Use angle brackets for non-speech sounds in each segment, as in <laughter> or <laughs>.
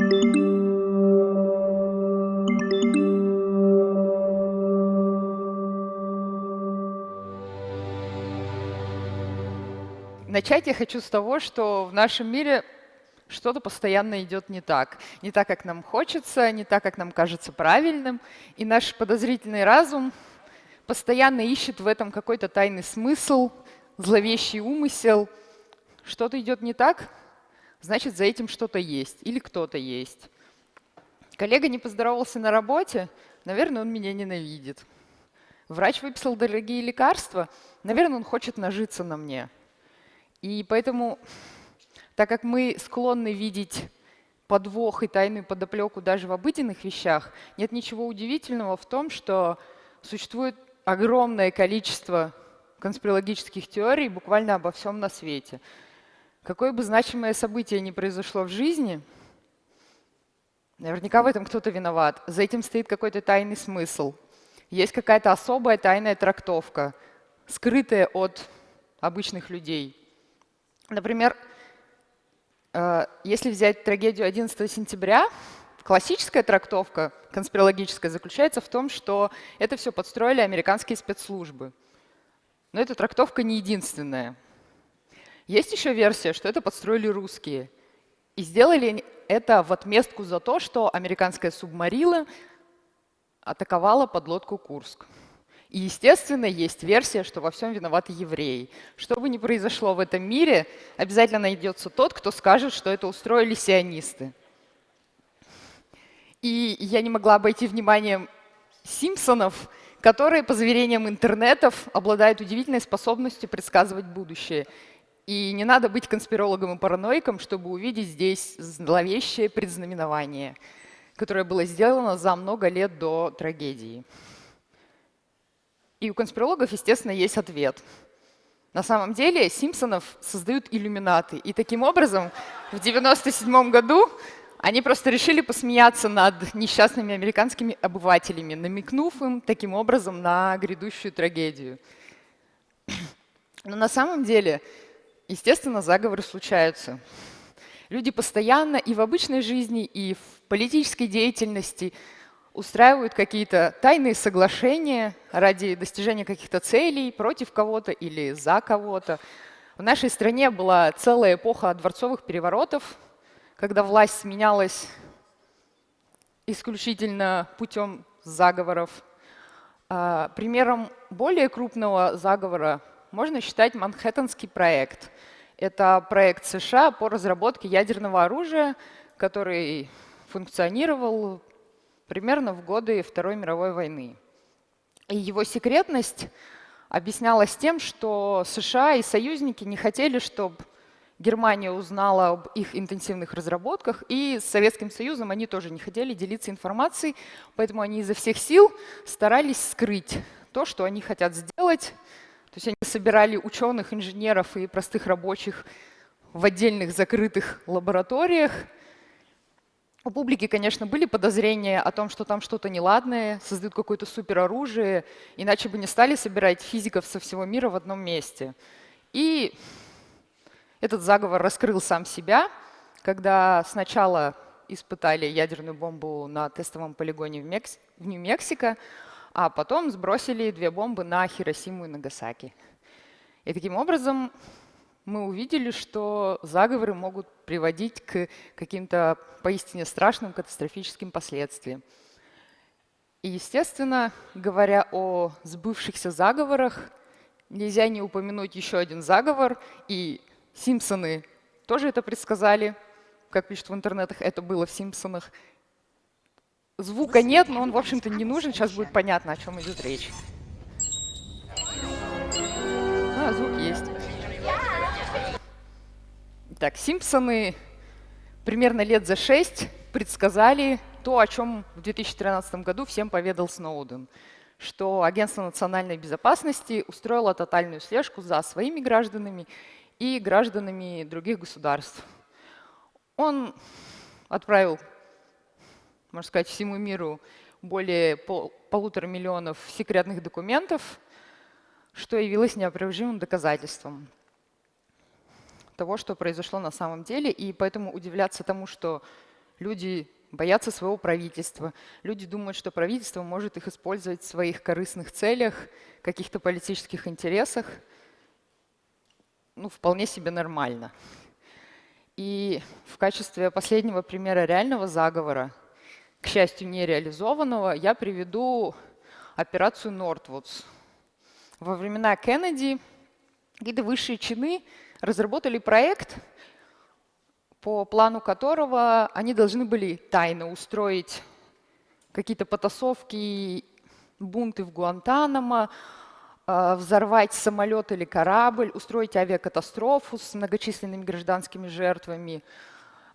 Начать я хочу с того, что в нашем мире что-то постоянно идет не так. Не так, как нам хочется, не так, как нам кажется правильным. И наш подозрительный разум постоянно ищет в этом какой-то тайный смысл, зловещий умысел. Что-то идет не так, значит, за этим что-то есть или кто-то есть. Коллега не поздоровался на работе, наверное, он меня ненавидит. Врач выписал дорогие лекарства, наверное, он хочет нажиться на мне. И поэтому, так как мы склонны видеть подвох и тайную подоплеку даже в обыденных вещах, нет ничего удивительного в том, что существует огромное количество конспирологических теорий буквально обо всем на свете. Какое бы значимое событие ни произошло в жизни, наверняка в этом кто-то виноват. За этим стоит какой-то тайный смысл. Есть какая-то особая тайная трактовка, скрытая от обычных людей. Например, э, если взять трагедию 11 сентября, классическая трактовка конспирологическая заключается в том, что это все подстроили американские спецслужбы. Но эта трактовка не единственная. Есть еще версия, что это подстроили русские. И сделали это в отместку за то, что американская субмарина атаковала подлодку «Курск». И, естественно, есть версия, что во всем виноваты евреи. Что бы ни произошло в этом мире, обязательно найдется тот, кто скажет, что это устроили сионисты. И я не могла обойти вниманием Симпсонов, которые, по заверениям интернетов, обладают удивительной способностью предсказывать будущее. И не надо быть конспирологом и параноиком, чтобы увидеть здесь зловещее предзнаменование, которое было сделано за много лет до трагедии. И у конспирологов, естественно, есть ответ. На самом деле Симпсонов создают иллюминаты. И таким образом в 1997 году они просто решили посмеяться над несчастными американскими обывателями, намекнув им таким образом на грядущую трагедию. <clears throat> Но на самом деле, естественно, заговоры случаются. Люди постоянно и в обычной жизни, и в политической деятельности – устраивают какие-то тайные соглашения ради достижения каких-то целей против кого-то или за кого-то. В нашей стране была целая эпоха дворцовых переворотов, когда власть сменялась исключительно путем заговоров. А, примером более крупного заговора можно считать Манхэттенский проект. Это проект США по разработке ядерного оружия, который функционировал примерно в годы Второй мировой войны. И его секретность объяснялась тем, что США и союзники не хотели, чтобы Германия узнала об их интенсивных разработках, и с Советским Союзом они тоже не хотели делиться информацией, поэтому они изо всех сил старались скрыть то, что они хотят сделать. То есть они собирали ученых, инженеров и простых рабочих в отдельных закрытых лабораториях, у публики, конечно, были подозрения о том, что там что-то неладное, создают какое-то супероружие, иначе бы не стали собирать физиков со всего мира в одном месте. И этот заговор раскрыл сам себя, когда сначала испытали ядерную бомбу на тестовом полигоне в, Мекс... в Нью-Мексико, а потом сбросили две бомбы на Хиросиму и Нагасаки. И таким образом мы увидели, что заговоры могут приводить к каким-то поистине страшным катастрофическим последствиям. И, естественно, говоря о сбывшихся заговорах, нельзя не упомянуть еще один заговор, и Симпсоны тоже это предсказали, как пишут в интернетах, это было в Симпсонах. Звука нет, но он, в общем-то, не нужен, сейчас будет понятно, о чем идет речь. А, звук есть. Так, Симпсоны примерно лет за шесть предсказали то, о чем в 2013 году всем поведал Сноуден, что Агентство национальной безопасности устроило тотальную слежку за своими гражданами и гражданами других государств. Он отправил, можно сказать, всему миру более пол, полутора миллионов секретных документов, что явилось неопровержимым доказательством того, что произошло на самом деле, и поэтому удивляться тому, что Люди боятся своего правительства. Люди думают, что правительство может их использовать в своих корыстных целях, каких-то политических интересах. Ну, вполне себе нормально. И в качестве последнего примера реального заговора, к счастью, не реализованного, я приведу операцию Нортвудс. Во времена Кеннеди какие-то высшие чины разработали проект, по плану которого они должны были тайно устроить какие-то потасовки, бунты в Гуантанамо, а, взорвать самолет или корабль, устроить авиакатастрофу с многочисленными гражданскими жертвами,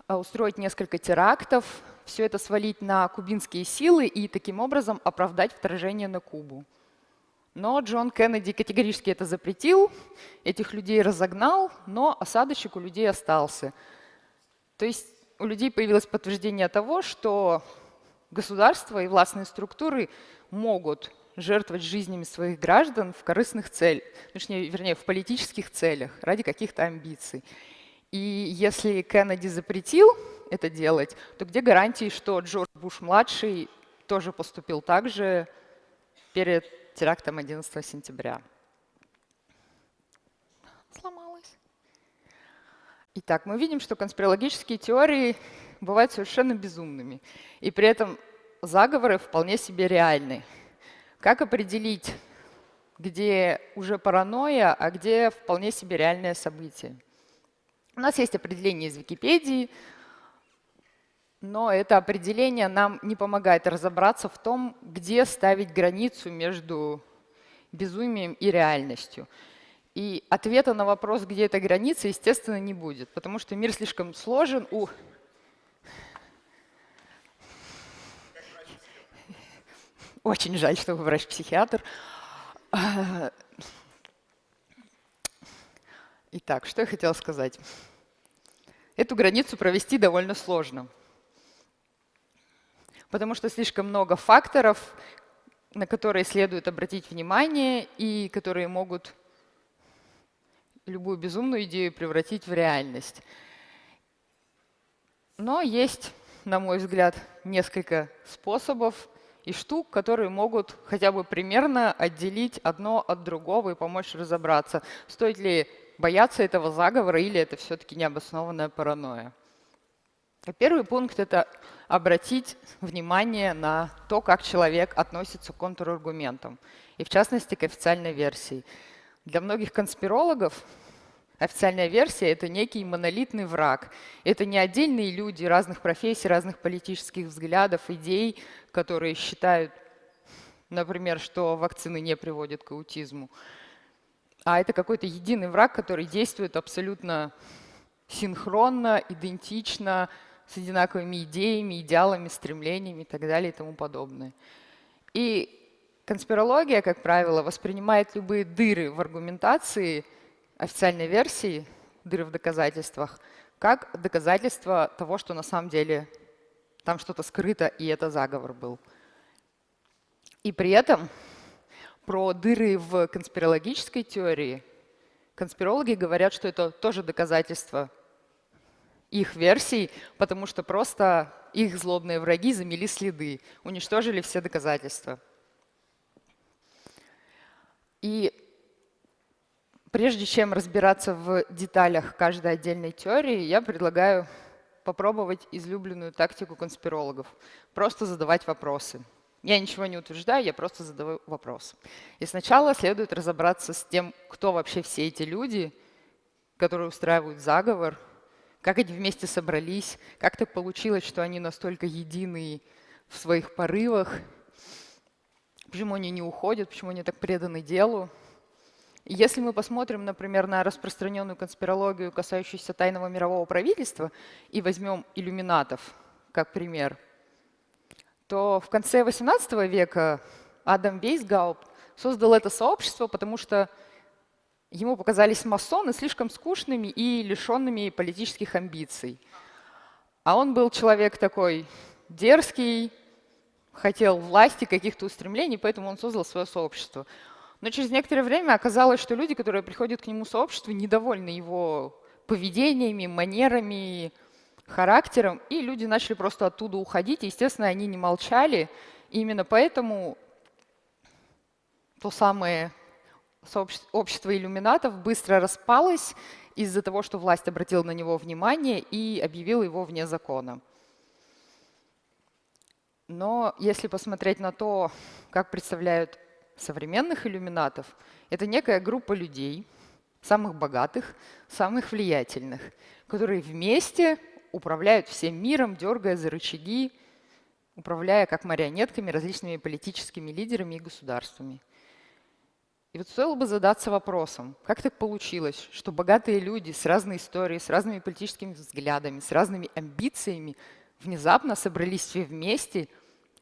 а, устроить несколько терактов, все это свалить на кубинские силы и таким образом оправдать вторжение на Кубу. Но Джон Кеннеди категорически это запретил, этих людей разогнал, но осадочек у людей остался. То есть у людей появилось подтверждение того, что государство и властные структуры могут жертвовать жизнями своих граждан в корыстных целях, точнее, вернее, в политических целях, ради каких-то амбиций. И если Кеннеди запретил это делать, то где гарантии, что Джордж Буш-младший тоже поступил так же перед терактом 11 сентября. Сломалась. Итак, мы видим, что конспирологические теории бывают совершенно безумными. И при этом заговоры вполне себе реальны. Как определить, где уже паранойя, а где вполне себе реальное событие? У нас есть определение из Википедии, но это определение нам не помогает разобраться в том, где ставить границу между безумием и реальностью. И ответа на вопрос, где эта граница, естественно, не будет, потому что мир слишком сложен. У... Очень жаль, что вы врач-психиатр. Итак, что я хотела сказать. Эту границу провести довольно сложно потому что слишком много факторов, на которые следует обратить внимание и которые могут любую безумную идею превратить в реальность. Но есть, на мой взгляд, несколько способов и штук, которые могут хотя бы примерно отделить одно от другого и помочь разобраться, стоит ли бояться этого заговора или это все-таки необоснованная паранойя. Первый пункт — это обратить внимание на то, как человек относится к контраргументам, и в частности к официальной версии. Для многих конспирологов официальная версия — это некий монолитный враг. Это не отдельные люди разных профессий, разных политических взглядов, идей, которые считают, например, что вакцины не приводят к аутизму, а это какой-то единый враг, который действует абсолютно синхронно, идентично, с одинаковыми идеями, идеалами, стремлениями и так далее и тому подобное. И конспирология, как правило, воспринимает любые дыры в аргументации официальной версии, дыры в доказательствах, как доказательство того, что на самом деле там что-то скрыто, и это заговор был. И при этом про дыры в конспирологической теории конспирологи говорят, что это тоже доказательство их версий, потому что просто их злобные враги замели следы, уничтожили все доказательства. И прежде чем разбираться в деталях каждой отдельной теории, я предлагаю попробовать излюбленную тактику конспирологов. Просто задавать вопросы. Я ничего не утверждаю, я просто задаю вопрос. И сначала следует разобраться с тем, кто вообще все эти люди, которые устраивают заговор, как они вместе собрались, как так получилось, что они настолько едины в своих порывах, почему они не уходят, почему они так преданы делу. если мы посмотрим, например, на распространенную конспирологию, касающуюся тайного мирового правительства, и возьмем иллюминатов как пример, то в конце XVIII века Адам Вейсгаупт создал это сообщество, потому что ему показались масоны слишком скучными и лишенными политических амбиций. А он был человек такой дерзкий, хотел власти, каких-то устремлений, поэтому он создал свое сообщество. Но через некоторое время оказалось, что люди, которые приходят к нему в сообщество, недовольны его поведениями, манерами, характером, и люди начали просто оттуда уходить. Естественно, они не молчали. И именно поэтому то самое общество иллюминатов быстро распалось из-за того, что власть обратила на него внимание и объявила его вне закона. Но если посмотреть на то, как представляют современных иллюминатов, это некая группа людей, самых богатых, самых влиятельных, которые вместе управляют всем миром, дергая за рычаги, управляя как марионетками различными политическими лидерами и государствами. И вот стоило бы задаться вопросом, как так получилось, что богатые люди с разной историей, с разными политическими взглядами, с разными амбициями внезапно собрались все вместе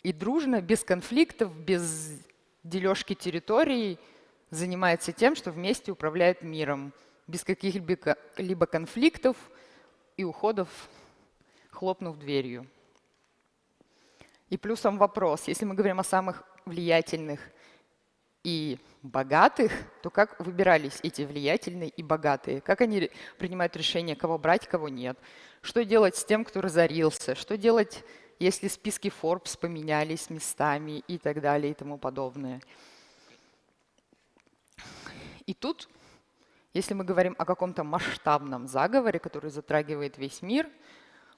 и дружно, без конфликтов, без дележки территорий, занимается тем, что вместе управляет миром, без каких-либо конфликтов и уходов, хлопнув дверью. И плюсом вопрос, если мы говорим о самых влиятельных и богатых, то как выбирались эти влиятельные и богатые? Как они принимают решение, кого брать, кого нет? Что делать с тем, кто разорился? Что делать, если списки Forbes поменялись местами и так далее и тому подобное? И тут, если мы говорим о каком-то масштабном заговоре, который затрагивает весь мир,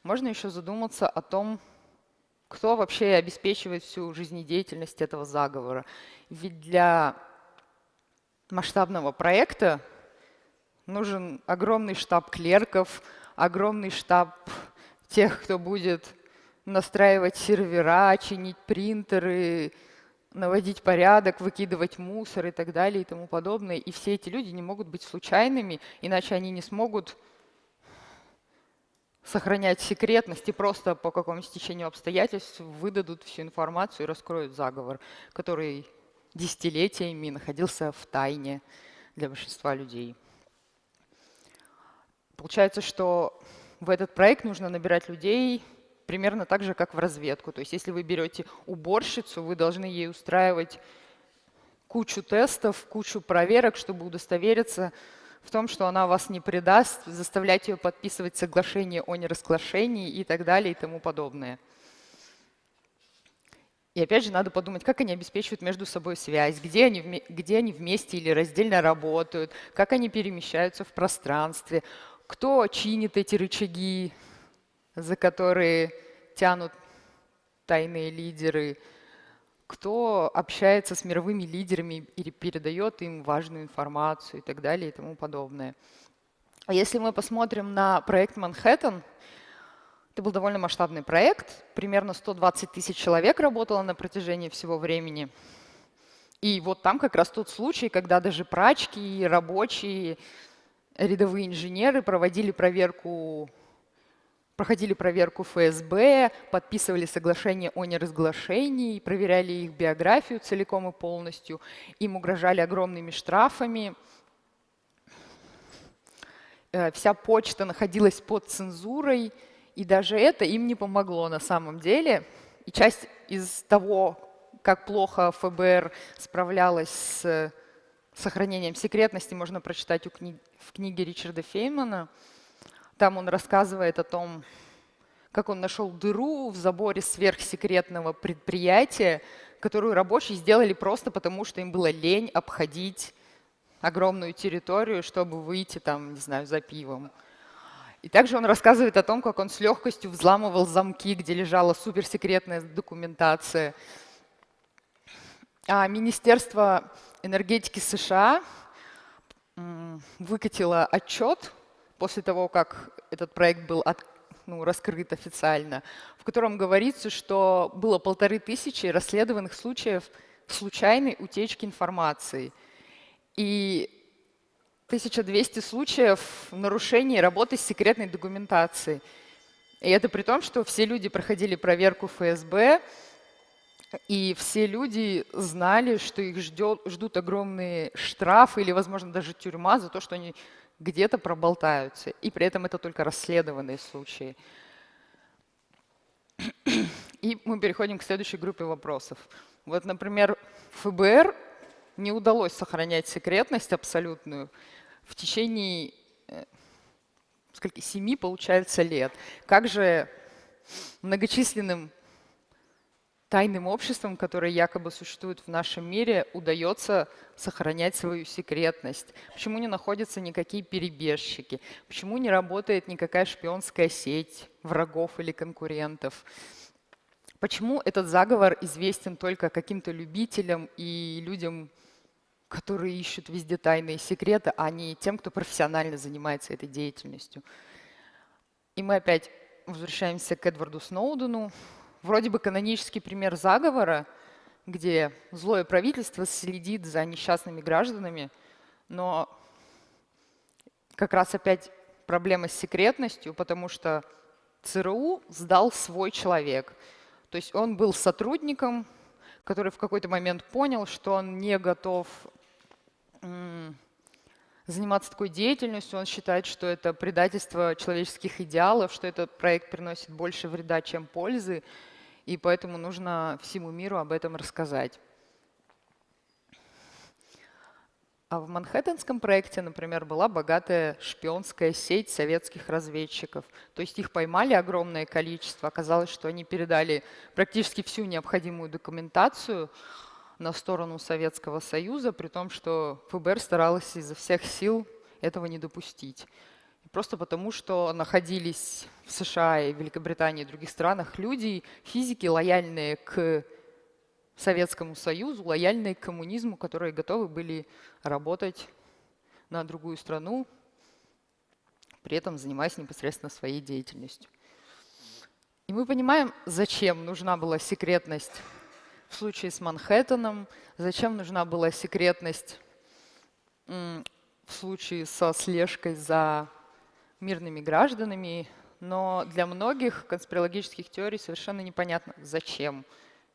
можно еще задуматься о том, кто вообще обеспечивает всю жизнедеятельность этого заговора. Ведь для масштабного проекта нужен огромный штаб клерков, огромный штаб тех, кто будет настраивать сервера, чинить принтеры, наводить порядок, выкидывать мусор и так далее и тому подобное. И все эти люди не могут быть случайными, иначе они не смогут сохранять секретность и просто по какому-то стечению обстоятельств выдадут всю информацию и раскроют заговор, который десятилетиями находился в тайне для большинства людей. Получается, что в этот проект нужно набирать людей примерно так же, как в разведку. То есть если вы берете уборщицу, вы должны ей устраивать кучу тестов, кучу проверок, чтобы удостовериться в том, что она вас не предаст, заставлять ее подписывать соглашение о неразглашении и так далее и тому подобное. И опять же надо подумать, как они обеспечивают между собой связь, где они, где они вместе или раздельно работают, как они перемещаются в пространстве, кто чинит эти рычаги, за которые тянут тайные лидеры, кто общается с мировыми лидерами или передает им важную информацию и так далее и тому подобное. А если мы посмотрим на проект «Манхэттен», это был довольно масштабный проект. Примерно 120 тысяч человек работало на протяжении всего времени. И вот там как раз тот случай, когда даже прачки, рабочие, рядовые инженеры проводили проверку, проходили проверку ФСБ, подписывали соглашение о неразглашении, проверяли их биографию целиком и полностью. Им угрожали огромными штрафами. Э, вся почта находилась под цензурой. И даже это им не помогло на самом деле. И часть из того, как плохо ФБР справлялась с сохранением секретности, можно прочитать в книге Ричарда Феймана. Там он рассказывает о том, как он нашел дыру в заборе сверхсекретного предприятия, которую рабочие сделали просто потому, что им было лень обходить огромную территорию, чтобы выйти там, не знаю, за пивом. И также он рассказывает о том, как он с легкостью взламывал замки, где лежала суперсекретная документация. А Министерство энергетики США выкатило отчет после того, как этот проект был от, ну, раскрыт официально, в котором говорится, что было полторы тысячи расследованных случаев случайной утечки информации. И 1200 случаев нарушений работы с секретной документацией. И это при том, что все люди проходили проверку ФСБ, и все люди знали, что их ждет, ждут огромные штрафы или, возможно, даже тюрьма за то, что они где-то проболтаются. И при этом это только расследованные случаи. И мы переходим к следующей группе вопросов. Вот, например, ФБР не удалось сохранять секретность абсолютную в течение э, сколько, 7, получается, лет. Как же многочисленным тайным обществам, которые якобы существуют в нашем мире, удается сохранять свою секретность? Почему не находятся никакие перебежчики? Почему не работает никакая шпионская сеть врагов или конкурентов? Почему этот заговор известен только каким-то любителям и людям, которые ищут везде тайные секреты, а не тем, кто профессионально занимается этой деятельностью? И мы опять возвращаемся к Эдварду Сноудену, вроде бы канонический пример заговора, где злое правительство следит за несчастными гражданами, но как раз опять проблема с секретностью, потому что ЦРУ сдал свой человек. То есть он был сотрудником, который в какой-то момент понял, что он не готов заниматься такой деятельностью. Он считает, что это предательство человеческих идеалов, что этот проект приносит больше вреда, чем пользы и поэтому нужно всему миру об этом рассказать. А в Манхэттенском проекте, например, была богатая шпионская сеть советских разведчиков. То есть их поймали огромное количество. Оказалось, что они передали практически всю необходимую документацию на сторону Советского Союза, при том, что ФБР старалось изо всех сил этого не допустить. Просто потому, что находились в США и Великобритании и других странах люди, физики, лояльные к Советскому Союзу, лояльные к коммунизму, которые готовы были работать на другую страну, при этом занимаясь непосредственно своей деятельностью. И мы понимаем, зачем нужна была секретность в случае с Манхэттеном, зачем нужна была секретность в случае со слежкой за мирными гражданами, но для многих конспирологических теорий совершенно непонятно, зачем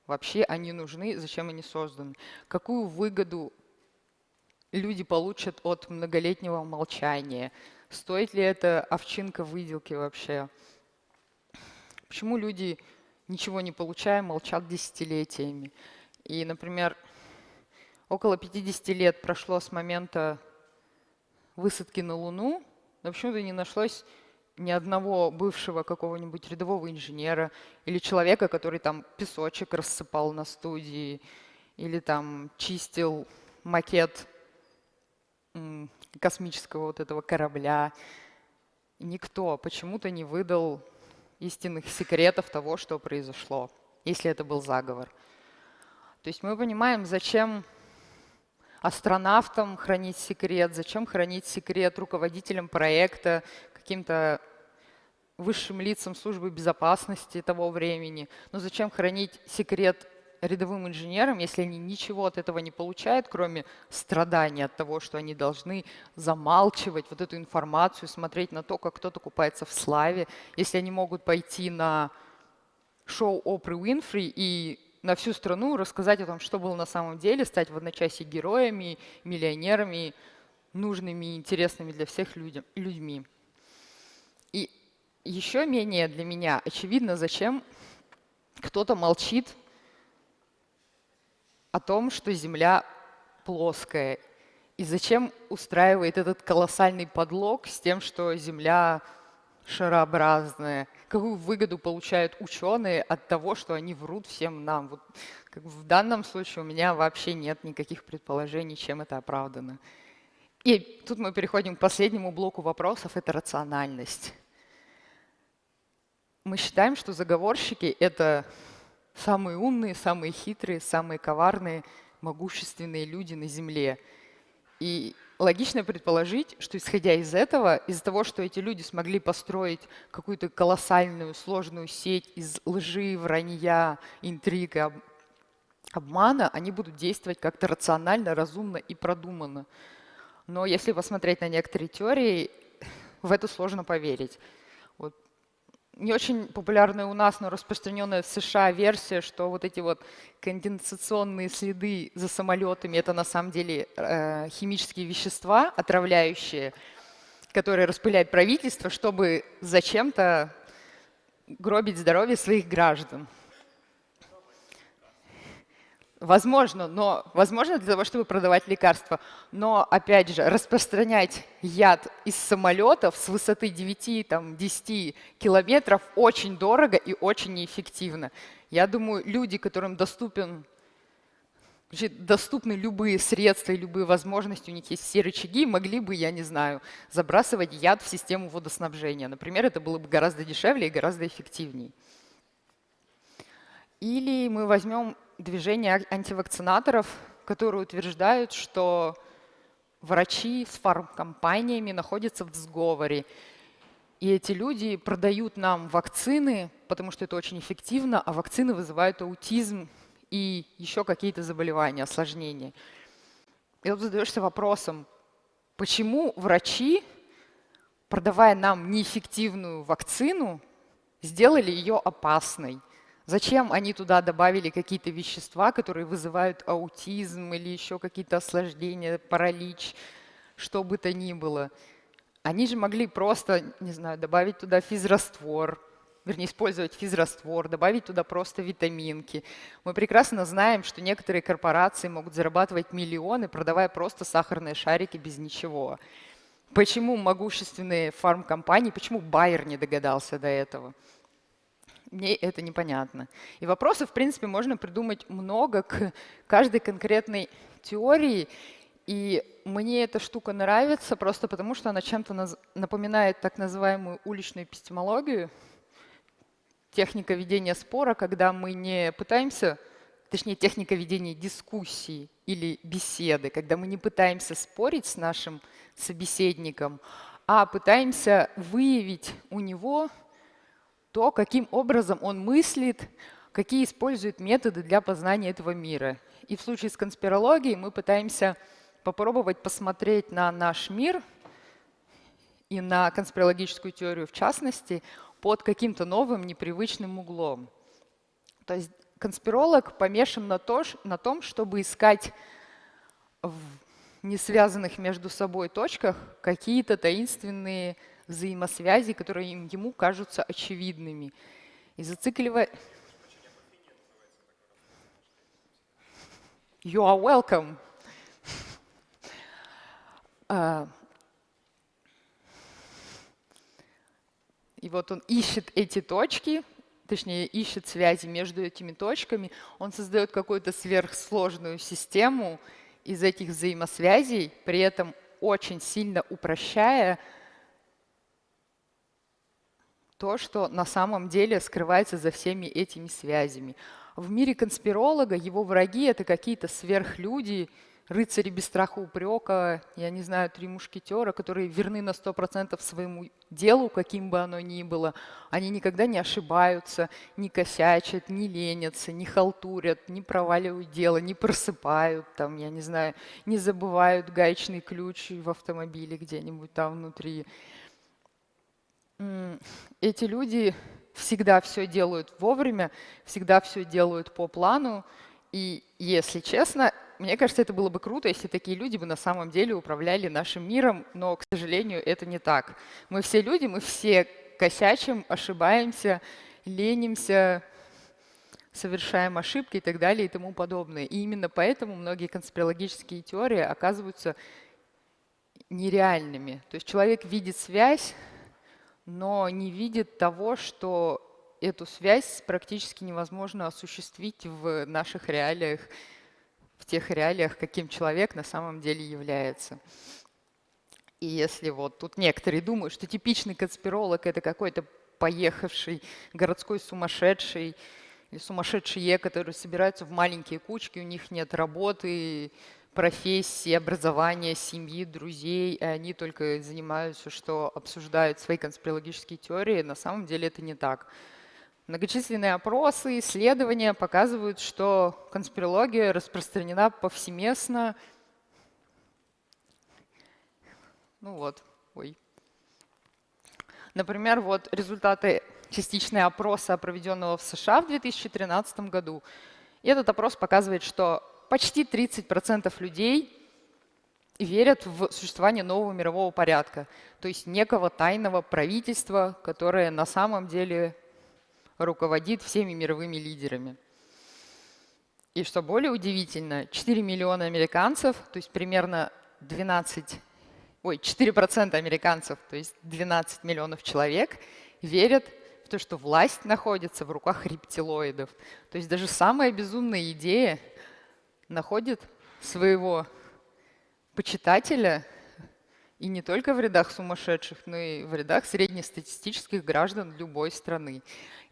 вообще они нужны, зачем они созданы, какую выгоду люди получат от многолетнего молчания, стоит ли это овчинка выделки вообще, почему люди, ничего не получая, молчат десятилетиями. И, например, около 50 лет прошло с момента высадки на Луну, но почему-то не нашлось ни одного бывшего какого-нибудь рядового инженера или человека, который там песочек рассыпал на студии или там чистил макет космического вот этого корабля. Никто почему-то не выдал истинных секретов того, что произошло, если это был заговор. То есть мы понимаем, зачем астронавтам хранить секрет, зачем хранить секрет руководителям проекта, каким-то высшим лицам службы безопасности того времени. Но зачем хранить секрет рядовым инженерам, если они ничего от этого не получают, кроме страданий от того, что они должны замалчивать вот эту информацию, смотреть на то, как кто-то купается в славе, если они могут пойти на шоу Опры Уинфри и на всю страну рассказать о том, что было на самом деле, стать в одночасье героями, миллионерами, нужными и интересными для всех людям, людьми. И еще менее для меня очевидно, зачем кто-то молчит о том, что Земля плоская, и зачем устраивает этот колоссальный подлог с тем, что Земля шарообразная, какую выгоду получают ученые от того, что они врут всем нам. Вот, как в данном случае у меня вообще нет никаких предположений, чем это оправдано. И тут мы переходим к последнему блоку вопросов – это рациональность. Мы считаем, что заговорщики – это самые умные, самые хитрые, самые коварные, могущественные люди на Земле. И логично предположить, что исходя из этого, из-за того, что эти люди смогли построить какую-то колоссальную, сложную сеть из лжи, вранья, интриг обмана, они будут действовать как-то рационально, разумно и продуманно. Но если посмотреть на некоторые теории, в это сложно поверить не очень популярная у нас, но распространенная в США версия, что вот эти вот конденсационные следы за самолетами – это на самом деле э, химические вещества, отравляющие, которые распыляет правительство, чтобы зачем-то гробить здоровье своих граждан. Возможно, но возможно для того, чтобы продавать лекарства. Но, опять же, распространять яд из самолетов с высоты 9-10 километров очень дорого и очень неэффективно. Я думаю, люди, которым доступен, доступны любые средства и любые возможности, у них есть все рычаги, могли бы, я не знаю, забрасывать яд в систему водоснабжения. Например, это было бы гораздо дешевле и гораздо эффективнее. Или мы возьмем движение антивакцинаторов, которые утверждают, что врачи с фармкомпаниями находятся в сговоре. И эти люди продают нам вакцины, потому что это очень эффективно, а вакцины вызывают аутизм и еще какие-то заболевания, осложнения. И вот задаешься вопросом, почему врачи, продавая нам неэффективную вакцину, сделали ее опасной? Зачем они туда добавили какие-то вещества, которые вызывают аутизм или еще какие-то осложнения, паралич, что бы то ни было? Они же могли просто, не знаю, добавить туда физраствор, вернее, использовать физраствор, добавить туда просто витаминки. Мы прекрасно знаем, что некоторые корпорации могут зарабатывать миллионы, продавая просто сахарные шарики без ничего. Почему могущественные фармкомпании, почему Байер не догадался до этого? Мне это непонятно. И вопросов, в принципе, можно придумать много к каждой конкретной теории. И мне эта штука нравится просто потому, что она чем-то напоминает так называемую уличную эпистемологию, техника ведения спора, когда мы не пытаемся, точнее, техника ведения дискуссии или беседы, когда мы не пытаемся спорить с нашим собеседником, а пытаемся выявить у него то, каким образом он мыслит, какие использует методы для познания этого мира. И в случае с конспирологией мы пытаемся попробовать посмотреть на наш мир и на конспирологическую теорию в частности под каким-то новым непривычным углом. То есть конспиролог помешан на, то, на том, чтобы искать в несвязанных между собой точках какие-то таинственные взаимосвязи, которые ему кажутся очевидными. И зацикливая... You are welcome. <laughs> А, и вот он ищет эти точки, точнее, ищет связи между этими точками, он создает какую-то сверхсложную систему из этих взаимосвязей, при этом очень сильно упрощая то, что на самом деле скрывается за всеми этими связями. В мире конспиролога его враги — это какие-то сверхлюди, рыцари без страха упрека, я не знаю, три мушкетера, которые верны на 100% своему делу, каким бы оно ни было. Они никогда не ошибаются, не косячат, не ленятся, не халтурят, не проваливают дело, не просыпают, там, я не знаю, не забывают гаечный ключ в автомобиле где-нибудь там внутри эти люди всегда все делают вовремя, всегда все делают по плану. И если честно, мне кажется, это было бы круто, если такие люди бы на самом деле управляли нашим миром, но, к сожалению, это не так. Мы все люди, мы все косячим, ошибаемся, ленимся, совершаем ошибки и так далее и тому подобное. И именно поэтому многие конспирологические теории оказываются нереальными. То есть человек видит связь, но не видит того, что эту связь практически невозможно осуществить в наших реалиях, в тех реалиях, каким человек на самом деле является. И если вот тут некоторые думают, что типичный конспиролог — это какой-то поехавший городской сумасшедший или сумасшедшие, которые собираются в маленькие кучки, у них нет работы, профессии, образования, семьи, друзей, и они только занимаются, что обсуждают свои конспирологические теории. На самом деле это не так. Многочисленные опросы, исследования показывают, что конспирология распространена повсеместно. Ну вот, ой. Например, вот результаты частичного опроса, проведенного в США в 2013 году. И этот опрос показывает, что почти 30% людей верят в существование нового мирового порядка, то есть некого тайного правительства, которое на самом деле руководит всеми мировыми лидерами. И что более удивительно, 4 миллиона американцев, то есть примерно 12, ой, 4% американцев, то есть 12 миллионов человек, верят в то, что власть находится в руках рептилоидов. То есть даже самая безумная идея находит своего почитателя и не только в рядах сумасшедших, но и в рядах среднестатистических граждан любой страны.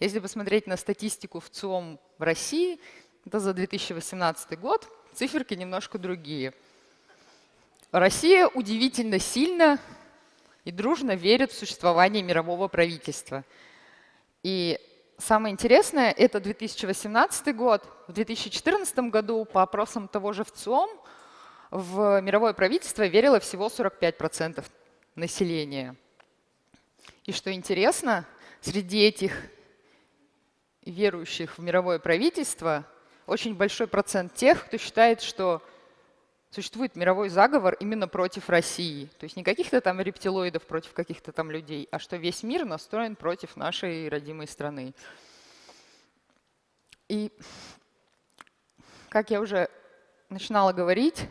Если посмотреть на статистику в ЦИОМ в России, это за 2018 год, циферки немножко другие. Россия удивительно сильно и дружно верит в существование мирового правительства. И самое интересное, это 2018 год. В 2014 году по опросам того же ВЦИОМ в мировое правительство верило всего 45% населения. И что интересно, среди этих верующих в мировое правительство очень большой процент тех, кто считает, что существует мировой заговор именно против России. То есть не каких-то там рептилоидов против каких-то там людей, а что весь мир настроен против нашей родимой страны. И, как я уже начинала говорить,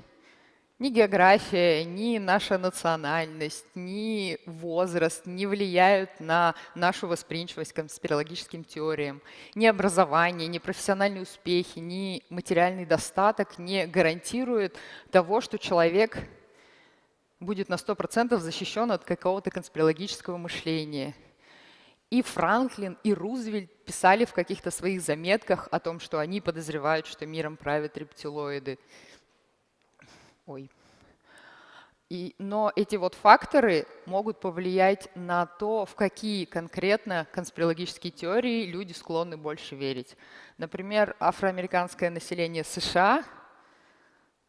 ни география, ни наша национальность, ни возраст не влияют на нашу восприимчивость к конспирологическим теориям. Ни образование, ни профессиональные успехи, ни материальный достаток не гарантируют того, что человек будет на 100% защищен от какого-то конспирологического мышления. И Франклин, и Рузвельт писали в каких-то своих заметках о том, что они подозревают, что миром правят рептилоиды. Ой. И, но эти вот факторы могут повлиять на то, в какие конкретно конспирологические теории люди склонны больше верить. Например, афроамериканское население США,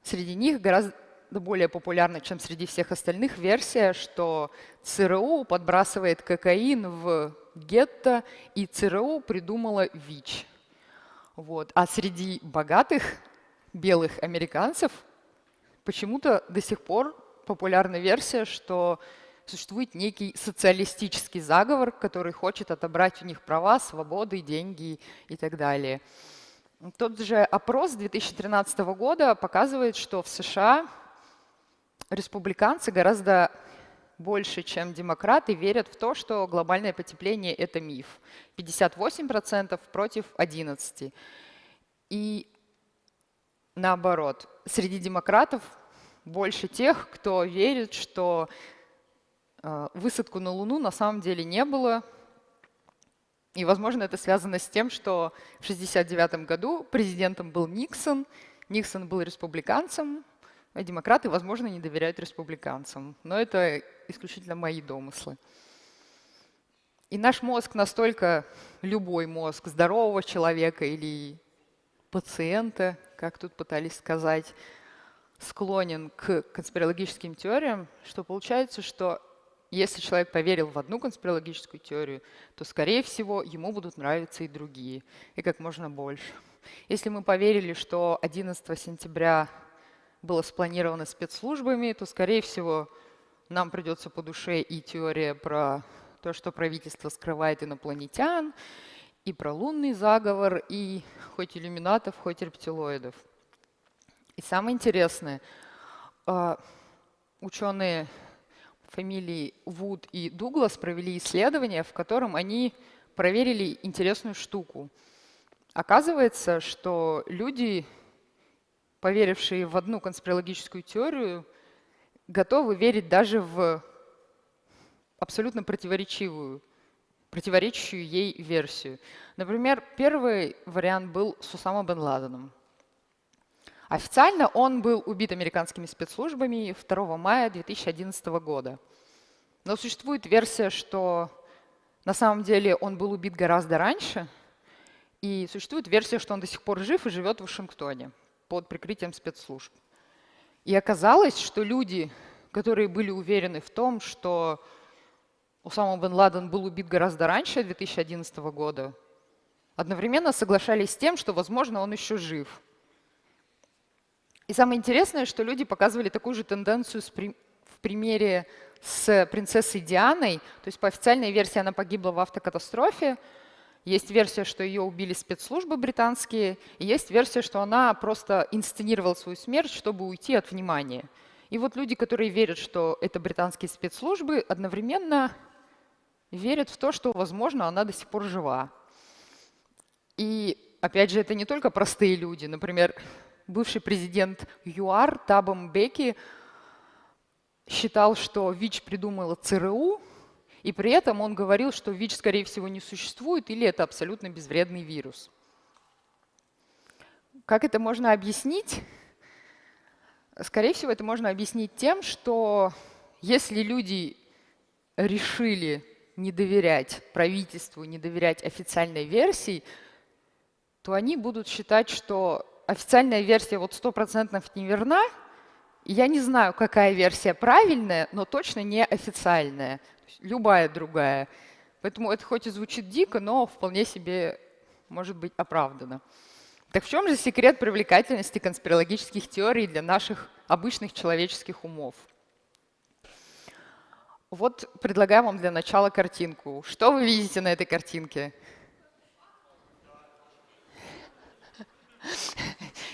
среди них гораздо более популярна, чем среди всех остальных, версия, что ЦРУ подбрасывает кокаин в гетто, и ЦРУ придумала ВИЧ. Вот. А среди богатых белых американцев почему-то до сих пор популярна версия, что существует некий социалистический заговор, который хочет отобрать у них права, свободы, деньги и так далее. Тот же опрос 2013 года показывает, что в США республиканцы гораздо больше, чем демократы, верят в то, что глобальное потепление – это миф. 58% против 11%. И наоборот, среди демократов больше тех, кто верит, что э, высадку на Луну на самом деле не было. И, возможно, это связано с тем, что в 1969 году президентом был Никсон, Никсон был республиканцем, а демократы, возможно, не доверяют республиканцам. Но это исключительно мои домыслы. И наш мозг настолько, любой мозг здорового человека или пациента, как тут пытались сказать, склонен к конспирологическим теориям, что получается, что если человек поверил в одну конспирологическую теорию, то, скорее всего, ему будут нравиться и другие, и как можно больше. Если мы поверили, что 11 сентября было спланировано спецслужбами, то, скорее всего, нам придется по душе и теория про то, что правительство скрывает инопланетян, и про лунный заговор, и хоть иллюминатов, хоть рептилоидов. И самое интересное, а, ученые фамилии Вуд и Дуглас провели исследование, в котором они проверили интересную штуку. Оказывается, что люди, поверившие в одну конспирологическую теорию, готовы верить даже в абсолютно противоречивую, противоречащую ей версию. Например, первый вариант был с Усама бен Ладеном. Официально он был убит американскими спецслужбами 2 мая 2011 года. Но существует версия, что на самом деле он был убит гораздо раньше, и существует версия, что он до сих пор жив и живет в Вашингтоне под прикрытием спецслужб. И оказалось, что люди, которые были уверены в том, что Усама бен Ладен был убит гораздо раньше 2011 года, одновременно соглашались с тем, что, возможно, он еще жив – и самое интересное, что люди показывали такую же тенденцию в примере с принцессой Дианой. То есть по официальной версии она погибла в автокатастрофе. Есть версия, что ее убили спецслужбы британские, и есть версия, что она просто инсценировала свою смерть, чтобы уйти от внимания. И вот люди, которые верят, что это британские спецслужбы, одновременно верят в то, что, возможно, она до сих пор жива. И, опять же, это не только простые люди. Например, бывший президент ЮАР Табом Беки считал, что ВИЧ придумала ЦРУ, и при этом он говорил, что ВИЧ, скорее всего, не существует или это абсолютно безвредный вирус. Как это можно объяснить? Скорее всего, это можно объяснить тем, что если люди решили не доверять правительству, не доверять официальной версии, то они будут считать, что официальная версия вот стопроцентно не верна. Я не знаю, какая версия правильная, но точно не официальная, любая другая. Поэтому это хоть и звучит дико, но вполне себе может быть оправдано. Так в чем же секрет привлекательности конспирологических теорий для наших обычных человеческих умов? Вот предлагаю вам для начала картинку. Что вы видите на этой картинке?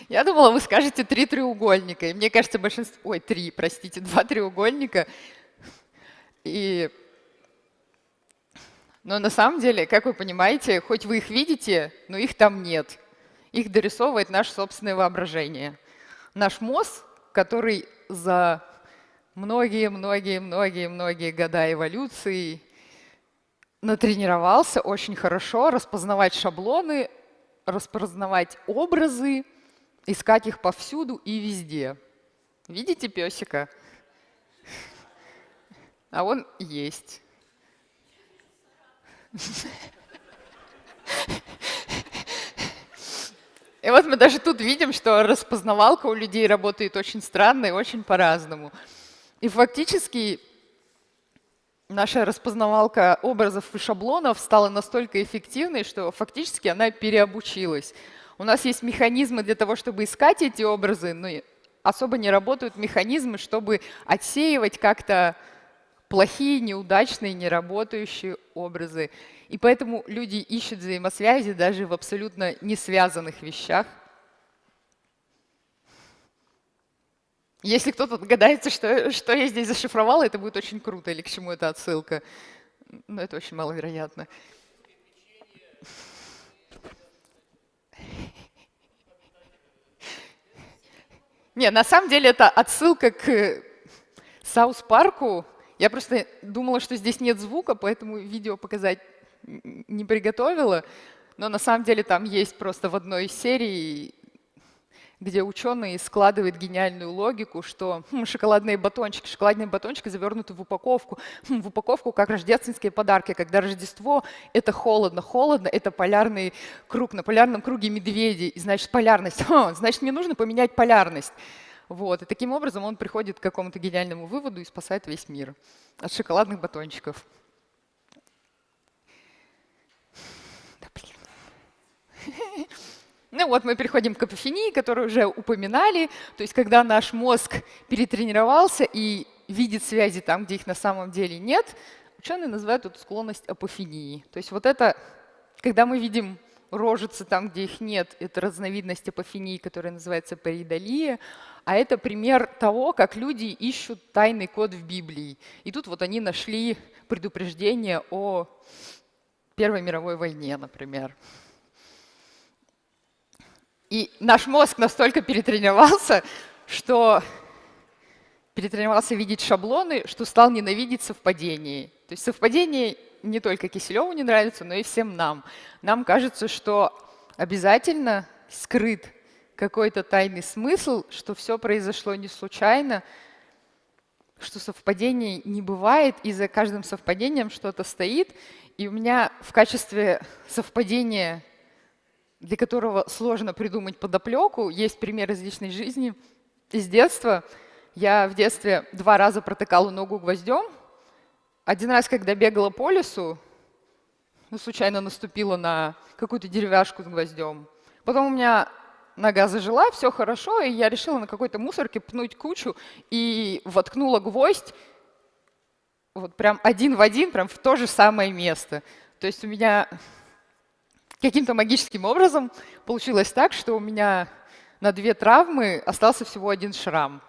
Я думала, вы скажете три треугольника. И мне кажется, большинство... Ой, три, простите, два треугольника. И... Но на самом деле, как вы понимаете, хоть вы их видите, но их там нет. Их дорисовывает наше собственное воображение. Наш мозг, который за многие-многие-многие-многие года эволюции натренировался очень хорошо распознавать шаблоны, распознавать образы, искать их повсюду и везде. Видите песика? А он есть. И вот мы даже тут видим, что распознавалка у людей работает очень странно и очень по-разному. И фактически наша распознавалка образов и шаблонов стала настолько эффективной, что фактически она переобучилась. У нас есть механизмы для того, чтобы искать эти образы, но особо не работают механизмы, чтобы отсеивать как-то плохие, неудачные, неработающие образы. И поэтому люди ищут взаимосвязи даже в абсолютно не связанных вещах. Если кто-то догадается, что, что я здесь зашифровала, это будет очень круто, или к чему это отсылка. Но это очень маловероятно. Не, на самом деле это отсылка к Саус Парку. Я просто думала, что здесь нет звука, поэтому видео показать не приготовила. Но на самом деле там есть просто в одной из серий где ученые складывают гениальную логику, что хм, шоколадные батончики, шоколадные батончики завернуты в упаковку, хм, в упаковку как рождественские подарки, когда Рождество — это холодно, холодно — это полярный круг, на полярном круге медведи, и значит полярность, <laughs> Ха, значит мне нужно поменять полярность. Вот. И таким образом он приходит к какому-то гениальному выводу и спасает весь мир от шоколадных батончиков. Да блин. <laughs> Ну вот мы переходим к апофении, которую уже упоминали. То есть когда наш мозг перетренировался и видит связи там, где их на самом деле нет, ученые называют эту склонность апофении. То есть вот это, когда мы видим рожицы там, где их нет, это разновидность апофении, которая называется паридолия. А это пример того, как люди ищут тайный код в Библии. И тут вот они нашли предупреждение о Первой мировой войне, например. И наш мозг настолько перетренировался, что перетренировался видеть шаблоны, что стал ненавидеть совпадения. То есть совпадение не только Киселеву не нравится, но и всем нам. Нам кажется, что обязательно скрыт какой-то тайный смысл, что все произошло не случайно, что совпадений не бывает, и за каждым совпадением что-то стоит. И у меня в качестве совпадения для которого сложно придумать подоплеку. Есть пример из личной жизни, из детства. Я в детстве два раза протыкала ногу гвоздем. Один раз, когда бегала по лесу, ну, случайно наступила на какую-то деревяшку с гвоздем. Потом у меня нога зажила, все хорошо, и я решила на какой-то мусорке пнуть кучу и воткнула гвоздь вот прям один в один, прям в то же самое место. То есть у меня каким-то магическим образом получилось так, что у меня на две травмы остался всего один шрам.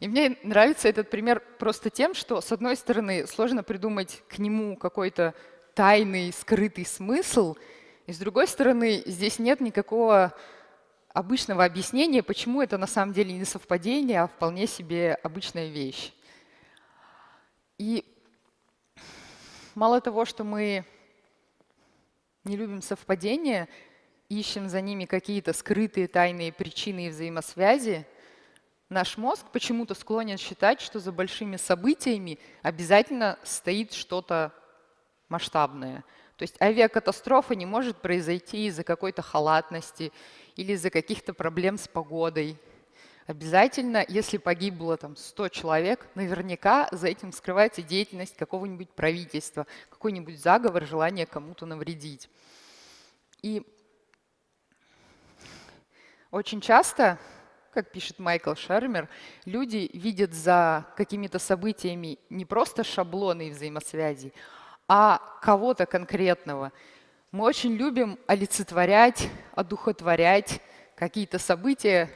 И мне нравится этот пример просто тем, что, с одной стороны, сложно придумать к нему какой-то тайный, скрытый смысл, и с другой стороны, здесь нет никакого обычного объяснения, почему это на самом деле не совпадение, а вполне себе обычная вещь. И мало того, что мы не любим совпадения, ищем за ними какие-то скрытые тайные причины и взаимосвязи, наш мозг почему-то склонен считать, что за большими событиями обязательно стоит что-то масштабное. То есть авиакатастрофа не может произойти из-за какой-то халатности или из-за каких-то проблем с погодой. Обязательно, если погибло там 100 человек, наверняка за этим скрывается деятельность какого-нибудь правительства, какой-нибудь заговор, желание кому-то навредить. И очень часто, как пишет Майкл Шермер, люди видят за какими-то событиями не просто шаблоны взаимосвязи, а кого-то конкретного. Мы очень любим олицетворять, одухотворять какие-то события,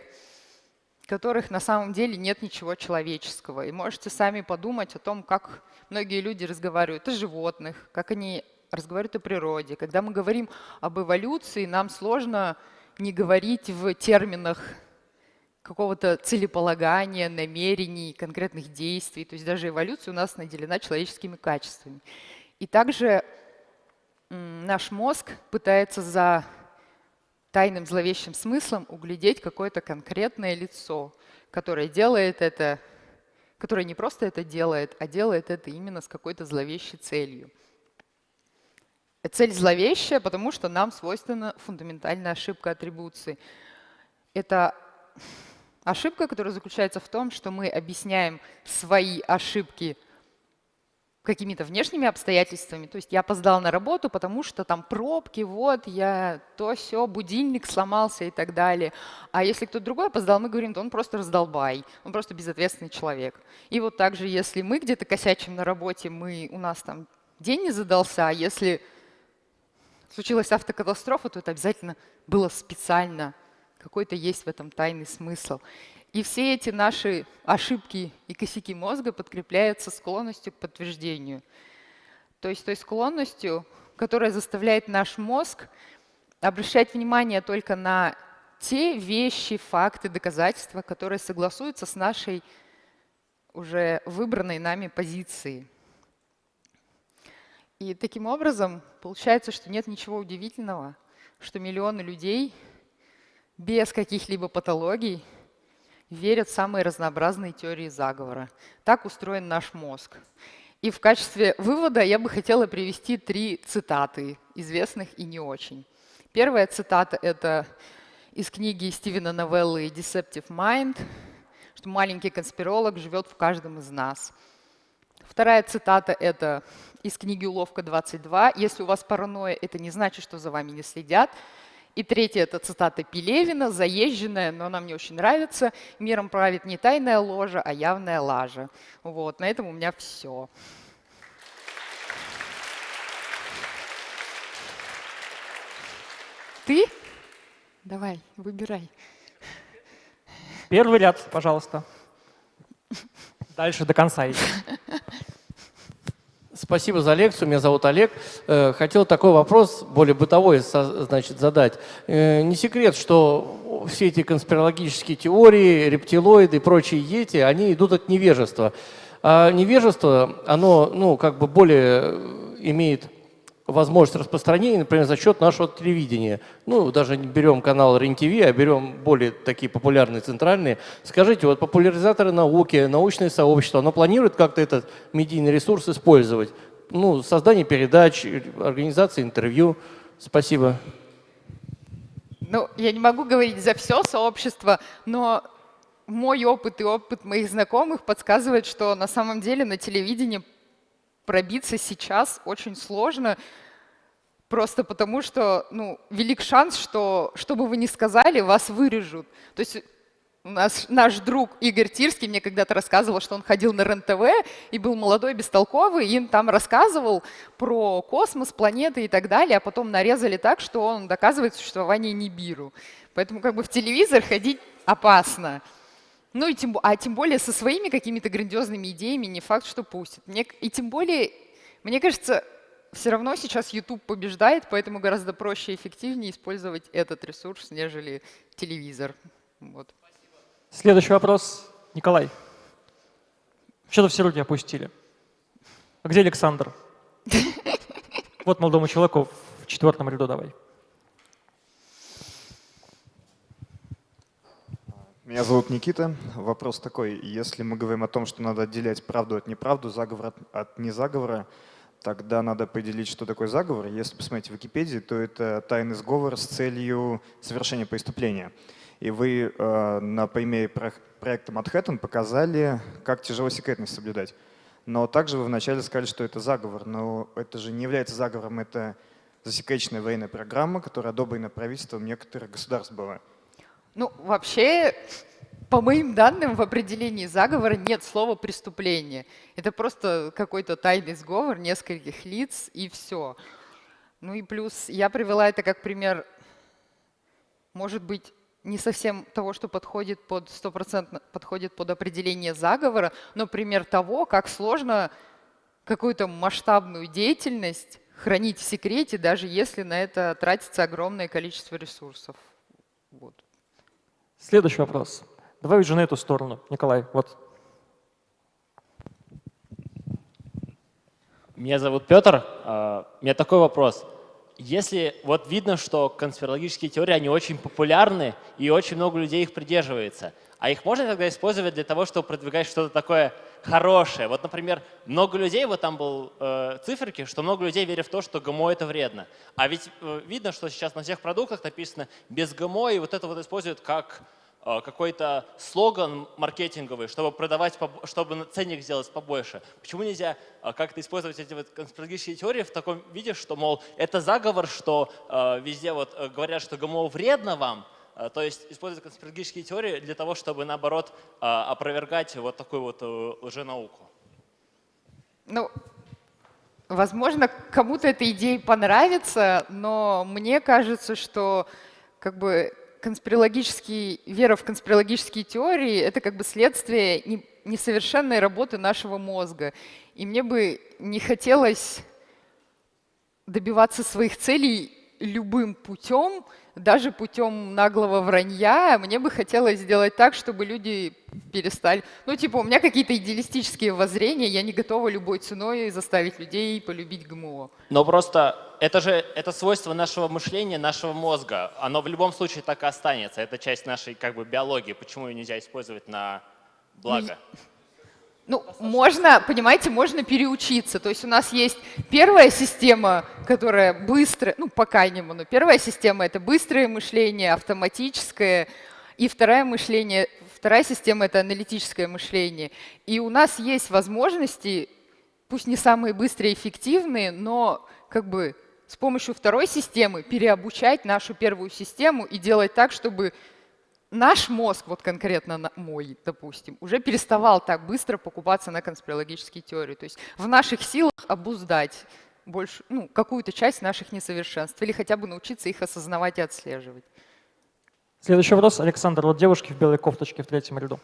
которых на самом деле нет ничего человеческого. И можете сами подумать о том, как многие люди разговаривают о животных, как они разговаривают о природе. Когда мы говорим об эволюции, нам сложно не говорить в терминах какого-то целеполагания, намерений, конкретных действий. То есть даже эволюция у нас наделена человеческими качествами. И также наш мозг пытается за тайным зловещим смыслом углядеть какое-то конкретное лицо, которое делает это, которое не просто это делает, а делает это именно с какой-то зловещей целью. Цель зловещая, потому что нам свойственна фундаментальная ошибка атрибуции. Это ошибка, которая заключается в том, что мы объясняем свои ошибки какими-то внешними обстоятельствами. То есть я опоздал на работу, потому что там пробки, вот, я то все, будильник сломался и так далее. А если кто-то другой опоздал, мы говорим, то он просто раздолбай, он просто безответственный человек. И вот также, если мы где-то косячим на работе, мы, у нас там день не задался, а если случилась автокатастрофа, то это обязательно было специально. Какой-то есть в этом тайный смысл. И все эти наши ошибки и косяки мозга подкрепляются склонностью к подтверждению. То есть той склонностью, которая заставляет наш мозг обращать внимание только на те вещи, факты, доказательства, которые согласуются с нашей уже выбранной нами позицией. И таким образом получается, что нет ничего удивительного, что миллионы людей без каких-либо патологий верят самые разнообразные теории заговора. Так устроен наш мозг. И в качестве вывода я бы хотела привести три цитаты, известных и не очень. Первая цитата — это из книги Стивена Новеллы «Deceptive Mind», что маленький конспиролог живет в каждом из нас. Вторая цитата — это из книги «Уловка 22». «Если у вас паранойя, это не значит, что за вами не следят. И третье – это цитата Пелевина, заезженная, но она мне очень нравится. «Миром правит не тайная ложа, а явная лажа». Вот, на этом у меня все. Ты? Давай, выбирай. Первый ряд, пожалуйста. Дальше до конца идти. Спасибо за лекцию. Меня зовут Олег. Э, хотел такой вопрос, более бытовой, значит, задать. Э, не секрет, что все эти конспирологические теории, рептилоиды и прочие ети, они идут от невежества. А невежество, оно, ну, как бы более имеет возможность распространения, например, за счет нашего телевидения. Ну, даже не берем канал РЕН-ТВ, а берем более такие популярные центральные. Скажите, вот популяризаторы науки, научное сообщество, оно планирует как-то этот медийный ресурс использовать? Ну, создание передач, организация интервью. Спасибо. Ну, я не могу говорить за все сообщество, но мой опыт и опыт моих знакомых подсказывает, что на самом деле на телевидении пробиться сейчас очень сложно, просто потому что ну, велик шанс, что что бы вы ни сказали, вас вырежут. То есть У нас наш друг Игорь Тирский мне когда-то рассказывал, что он ходил на РЕН-ТВ и был молодой, бестолковый, и им там рассказывал про космос, планеты и так далее, а потом нарезали так, что он доказывает существование Нибиру. Поэтому как бы в телевизор ходить опасно. Ну и тем, а тем более со своими какими-то грандиозными идеями не факт, что пустят. Мне, и тем более, мне кажется, все равно сейчас YouTube побеждает, поэтому гораздо проще и эффективнее использовать этот ресурс, нежели телевизор. Вот. Следующий вопрос. Николай. Что-то все руки опустили. А где Александр? <laughs> Вот молодому человеку в четвертом ряду давай. Меня зовут Никита. Вопрос такой. Если мы говорим о том, что надо отделять правду от неправду, заговор от, незаговора, тогда надо определить, что такое заговор. Если посмотреть в Википедии, то это тайный сговор с целью совершения преступления. И вы э, на примере проекта Манхэттен показали, как тяжело секретность соблюдать. Но также вы вначале сказали, что это заговор. Но это же не является заговором, это засекреченная военная программа, которая одобрена правительством некоторых государств была. Ну, вообще, по моим данным, в определении заговора нет слова «преступление». Это просто какой-то тайный сговор нескольких лиц и все. Ну и плюс я привела это как пример, может быть, не совсем того, что подходит под стопроцентно подходит под определение заговора, но пример того, как сложно какую-то масштабную деятельность хранить в секрете, даже если на это тратится огромное количество ресурсов. Вот. Следующий вопрос. Давай уже на эту сторону. Николай, вот. Меня зовут Петр. А, у меня такой вопрос если вот видно, что конспирологические теории, они очень популярны, и очень много людей их придерживается, а их можно тогда использовать для того, чтобы продвигать что-то такое хорошее? Вот, например, много людей, вот там был э, циферки, что много людей верят в то, что ГМО это вредно. А ведь э, видно, что сейчас на всех продуктах написано без ГМО, и вот это вот используют как какой-то слоган маркетинговый, чтобы продавать, чтобы ценник сделать побольше. Почему нельзя э, как-то использовать эти вот конспирологические теории в таком виде, что, мол, это заговор, что э, везде вот говорят, что ГМО вредно вам, то есть использовать конспирологические теории для того, чтобы, наоборот, опровергать вот такую вот лженауку. Ну, возможно, кому-то эта идея понравится, но мне кажется, что как бы конспирологический, вера в конспирологические теории — это как бы следствие несовершенной работы нашего мозга. И мне бы не хотелось добиваться своих целей любым путем, даже путем наглого вранья, мне бы хотелось сделать так, чтобы люди перестали... Ну, типа, у меня какие-то идеалистические воззрения, я не готова любой ценой заставить людей полюбить ГМО. Но просто это же это свойство нашего мышления, нашего мозга. Оно в любом случае так и останется. Это часть нашей как бы биологии. Почему ее нельзя использовать на благо? Ну, можно, понимаете, можно переучиться. То есть у нас есть первая система, которая быстрая, ну, пока не но первая система — это быстрое мышление, автоматическое, и вторая мышление, вторая система — это аналитическое мышление. И у нас есть возможности, пусть не самые быстрые и эффективные, но как бы с помощью второй системы переобучать нашу первую систему и делать так, чтобы наш мозг, вот конкретно мой, допустим, уже переставал так быстро покупаться на конспирологические теории. То есть в наших силах обуздать больше, ну, какую-то часть наших несовершенств или хотя бы научиться их осознавать и отслеживать. Следующий вопрос. Александр, вот девушки в белой кофточке в третьем ряду.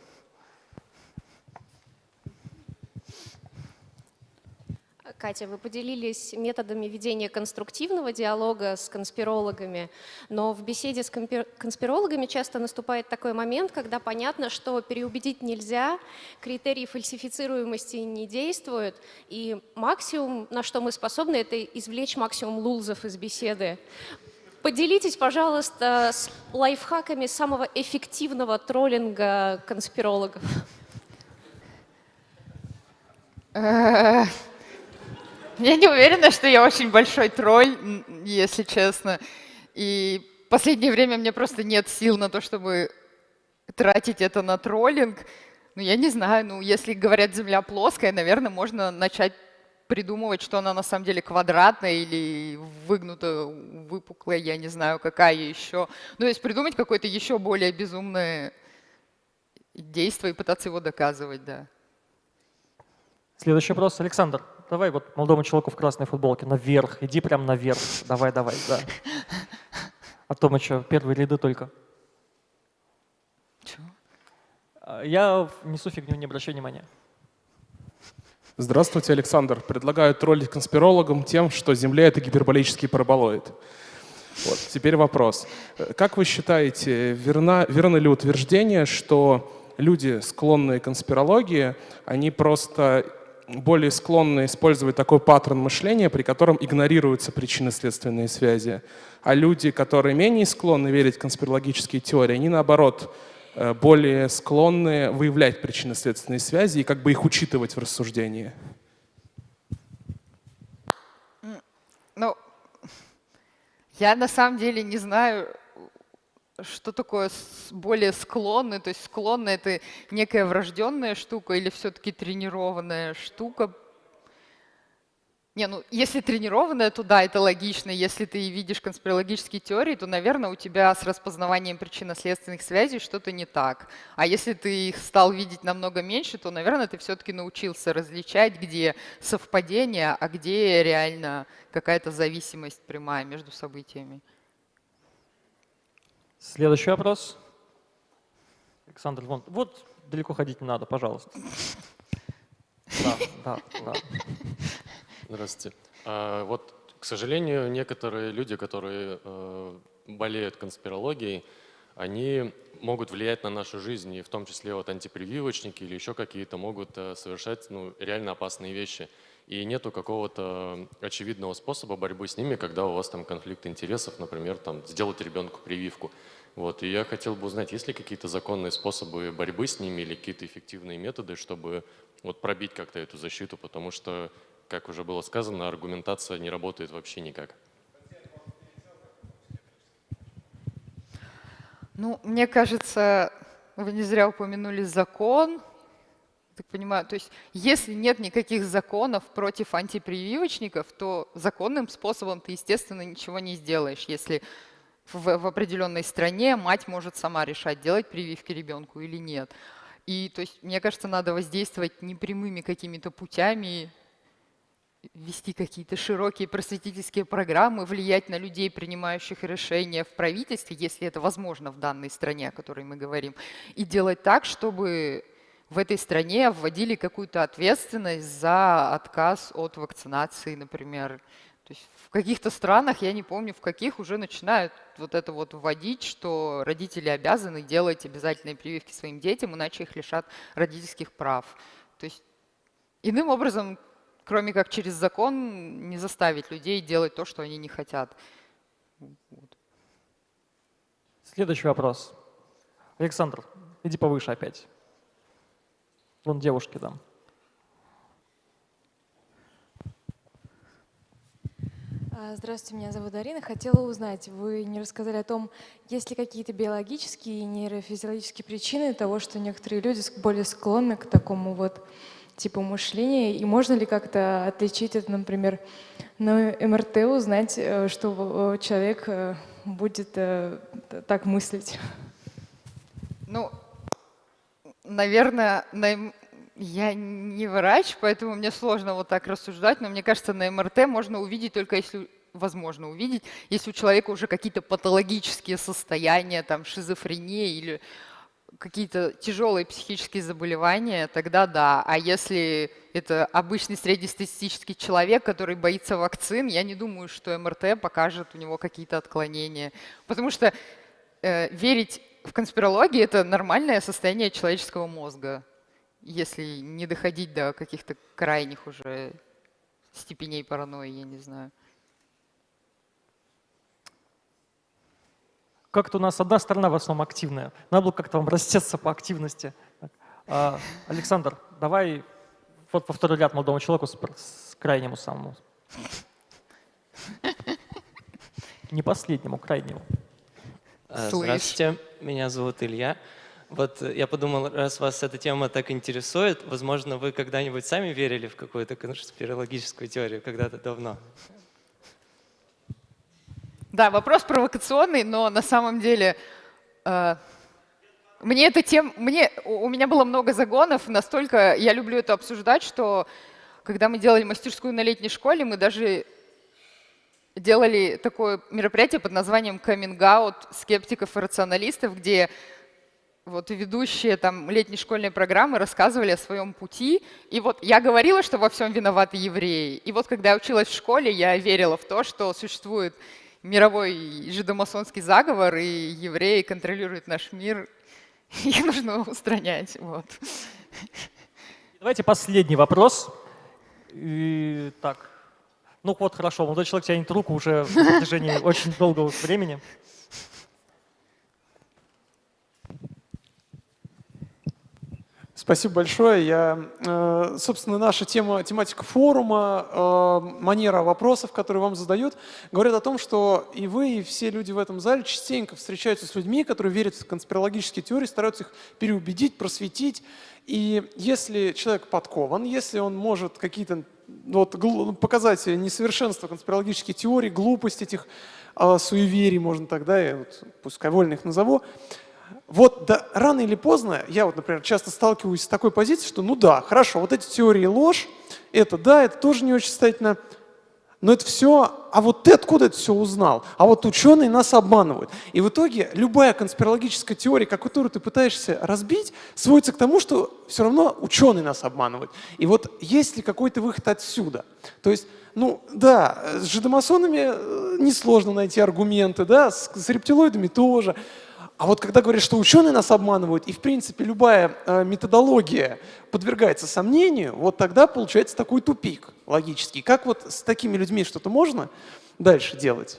Катя, вы поделились методами ведения конструктивного диалога с конспирологами, но в беседе с конспирологами часто наступает такой момент, когда понятно, что переубедить нельзя, критерии фальсифицируемости не действуют, и максимум, на что мы способны, это извлечь максимум лулзов из беседы. Поделитесь, пожалуйста, с лайфхаками самого эффективного троллинга конспирологов. <laughs> Я не уверена, что я очень большой тролль, если честно. И в последнее время мне просто нет сил на то, чтобы тратить это на троллинг. Ну, я не знаю, ну, если говорят «Земля плоская», наверное, можно начать придумывать, что она на самом деле квадратная или выгнута, выпуклая, я не знаю, какая еще. Ну, то есть придумать какое-то еще более безумное действовать, пытаться его доказывать, да. Следующий вопрос. Александр, давай вот молодому человеку в красной футболке наверх, иди прям наверх. Давай, давай, да. А то мы что, первые ряды только. Чего? А, Я несу фигню, не обращай внимания. Здравствуйте, Александр. Предлагаю троллить конспирологам тем, что Земля — это гиперболический параболоид. Вот, теперь вопрос. Э, Как вы считаете, верно, верно ли утверждение, что люди, склонные к конспирологии, они просто более склонны использовать такой паттерн мышления, при котором игнорируются причинно-следственные связи, а люди, которые менее склонны верить в конспирологические теории, они наоборот э, более склонны выявлять причинно-следственные связи и как бы их учитывать в рассуждении. Ну, <laughs> я на самом деле не знаю, что такое более склонный. То есть склонный — это некая врожденная штука или все-таки тренированная штука? Не, ну если тренированная, то да, это логично. Если ты видишь конспирологические теории, то, наверное, у тебя с распознаванием причинно-следственных связей что-то не так. А если ты их стал видеть намного меньше, то, наверное, ты все-таки научился различать, где совпадение, а где реально какая-то зависимость прямая между событиями. Следующий вопрос. Александр, вон, вот далеко ходить не надо, пожалуйста. <laughs> Да, да, да. Здравствуйте. А, вот, к сожалению, некоторые люди, которые э, болеют конспирологией, они могут влиять на нашу жизнь, и в том числе вот антипрививочники или еще какие-то могут э, совершать ну, реально опасные вещи. И нету какого-то очевидного способа борьбы с ними, когда у вас там конфликт интересов, например, там сделать ребенку прививку. Вот, и я хотел бы узнать, есть ли какие-то законные способы борьбы с ними или какие-то эффективные методы, чтобы вот пробить как-то эту защиту, потому что, как уже было сказано, аргументация не работает вообще никак. Ну, мне кажется, вы не зря упомянули закон. Так понимаю, то есть если нет никаких законов против антипрививочников, то законным способом ты, естественно, ничего не сделаешь. Если в, в определенной стране мать может сама решать, делать прививки ребенку или нет. И то есть, мне кажется, надо воздействовать непрямыми какими-то путями, вести какие-то широкие просветительские программы, влиять на людей, принимающих решения в правительстве, если это возможно в данной стране, о которой мы говорим, и делать так, чтобы в этой стране вводили какую-то ответственность за отказ от вакцинации, например. То есть в каких-то странах, я не помню, в каких уже начинают вот это вот вводить, что родители обязаны делать обязательные прививки своим детям, иначе их лишат родительских прав. То есть иным образом, кроме как через закон, не заставить людей делать то, что они не хотят. Вот. Следующий вопрос. Александр, иди повыше опять. Вон девушки там. А, Здравствуйте, меня зовут Арина. Хотела узнать, вы не рассказали о том, есть ли какие-то биологические и нейрофизиологические причины того, что некоторые люди более склонны к такому вот типу мышления, и можно ли как-то отличить это, например, на МРТ узнать, э, что э, человек э, будет так мыслить? Ну, наверное, на я не врач, поэтому мне сложно вот так рассуждать, но мне кажется, на МРТ можно увидеть только если возможно увидеть, если у человека уже какие-то патологические состояния, там шизофрения или какие-то тяжелые психические заболевания, тогда да. А если это обычный среднестатистический человек, который боится вакцин, я не думаю, что МРТ покажет у него какие-то отклонения. Потому что э, верить в конспирологию – это нормальное состояние человеческого мозга, если не доходить до каких-то крайних уже степеней паранойи, я не знаю. Как-то у нас одна сторона в основном активная. Надо было как-то вам растеться по активности. А, Александр, давай вот во второй ряд молодому человеку с, с крайнему самому. Не последнему, крайнему. Слышь. Здравствуйте, меня зовут Илья. Вот э, я подумал, раз вас эта тема так интересует, возможно, вы когда-нибудь сами верили в какую-то конспирологическую теорию когда-то давно? Да, вопрос провокационный, но на самом деле э, мне это тем, мне, у меня было много загонов, настолько я люблю это обсуждать, что когда мы делали мастерскую на летней школе, мы даже делали такое мероприятие под названием «Coming Out» скептиков и рационалистов, где вот ведущие там летней школьной программы рассказывали о своем пути. И вот я говорила, что во всем виноваты евреи. И вот когда я училась в школе, я верила в то, что существует мировой жидомасонский заговор, и евреи контролируют наш мир, <laughs> их нужно устранять. Вот. Давайте последний вопрос. И, так, ну вот хорошо, молодой человек тянет руку уже в протяжении <laughs> очень долгого времени. Спасибо большое. Я, э, собственно, наша тема, тематика форума, э, манера вопросов, которые вам задают, говорят о том, что и вы, и все люди в этом зале частенько встречаются с людьми, которые верят в конспирологические теории, стараются их переубедить, просветить. И если человек подкован, если он может какие-то ну, вот, показать несовершенство конспирологических теорий, глупость этих э, суеверий, можно тогда, я вот, пускай вольно их назову, вот да, рано или поздно, я вот, например, часто сталкиваюсь с такой позицией, что ну да, хорошо, вот эти теории ложь, это да, это тоже не очень состоятельно, но это все, а вот ты откуда это все узнал? А вот ученые нас обманывают. И в итоге любая конспирологическая теория, которую ты пытаешься разбить, сводится к тому, что все равно ученые нас обманывают. И вот есть ли какой-то выход отсюда? То есть, ну да, с жидомасонами э, несложно найти аргументы, да, с, с рептилоидами тоже. А вот когда говорят, что ученые нас обманывают, и в принципе любая э, методология подвергается сомнению, вот тогда получается такой тупик логический. Как вот с такими людьми что-то можно дальше делать?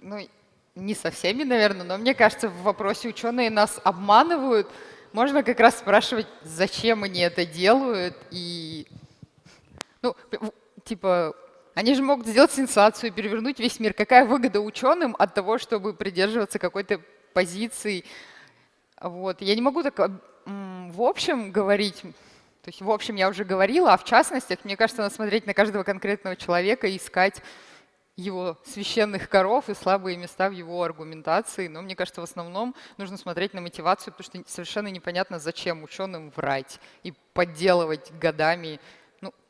Ну, не со всеми, наверное, но мне кажется, в вопросе ученые нас обманывают. Можно как раз спрашивать, зачем они это делают, и, ну, типа, они же могут сделать сенсацию, перевернуть весь мир. Какая выгода ученым от того, чтобы придерживаться какой-то позиции? Вот. Я не могу так в общем говорить, то есть в общем я уже говорила, а в частностях, мне кажется, надо смотреть на каждого конкретного человека и искать его священных коров и слабые места в его аргументации. Но мне кажется, в основном нужно смотреть на мотивацию, потому что совершенно непонятно, зачем ученым врать и подделывать годами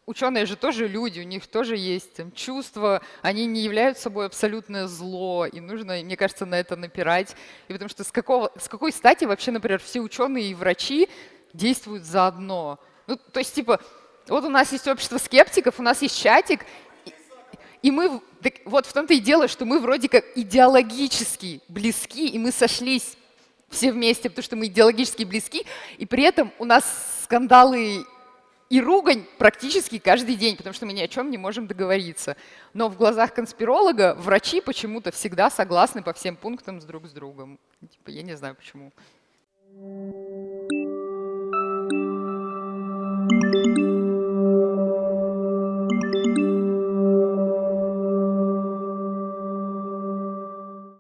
ученые же тоже люди, у них тоже есть чувства, они не являются собой абсолютное зло, и нужно, мне кажется, на это напирать. И потому что с, какого, с какой стати вообще, например, все ученые и врачи действуют заодно? Ну, то есть, типа, вот у нас есть общество скептиков, у нас есть чатик, и, и мы, так, вот в том-то и дело, что мы вроде как идеологически близки, и мы сошлись все вместе, потому что мы идеологически близки, и при этом у нас скандалы и ругань практически каждый день, потому что мы ни о чем не можем договориться. Но в глазах конспиролога врачи почему-то всегда согласны по всем пунктам с друг с другом. Типа, я не знаю почему.